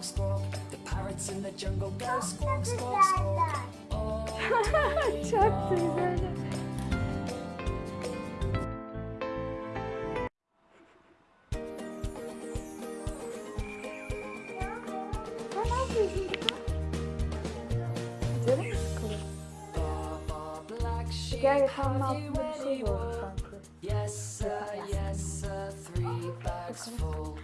squawk, squawk. The parrots in the jungle go squawk, squawk, squawk. All day Yes, sir, yes, sir, three bags full.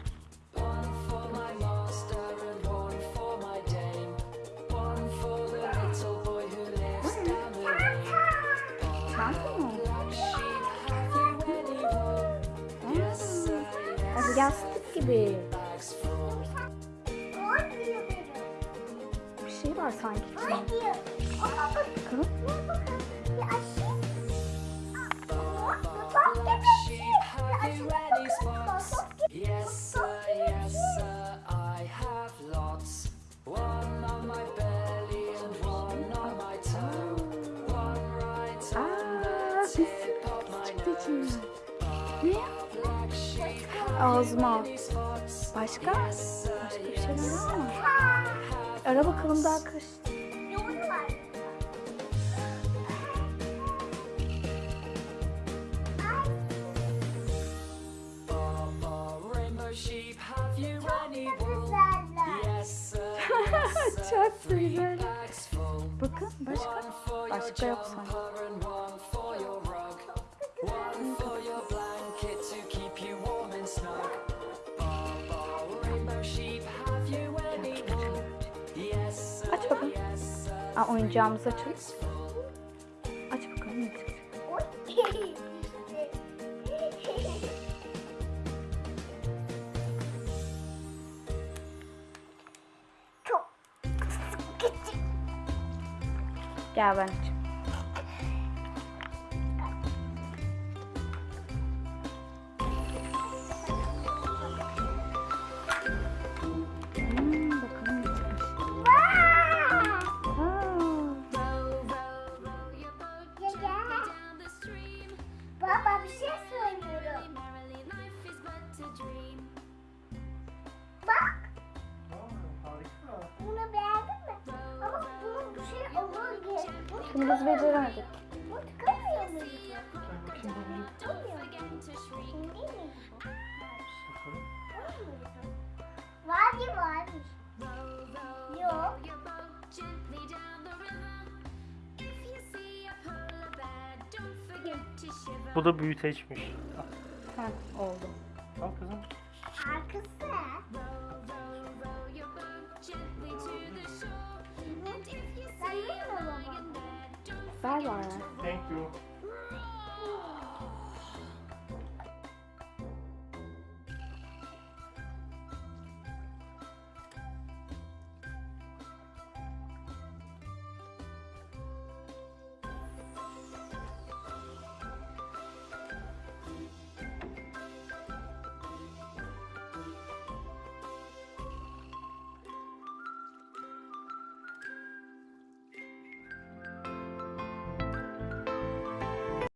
Yastık gibi. Bir şey var sanki. Bakalım. Black sheep, have you any spots? Yes, sir, yes, sir, I have lots. One on my belly and one on my toe. One right on the tip of my nose. Ne? Ağzıma. Başka? Başka bir şeyler var mı? Ara bakalım daha sir, Çok güzel. Bakın başka. Başka yok sanki. Aa, oyuncağımızı açalım. Aç bakalım ne çıkacak. Çok küçük. Gel ben açayım. Şimdi biz beceremedik. Şimdi mi? Var mı? Yok. Bu da büyüteçmiş. Ha, oldu. Al kızım. Arkası. Bye, Laura. Thank you.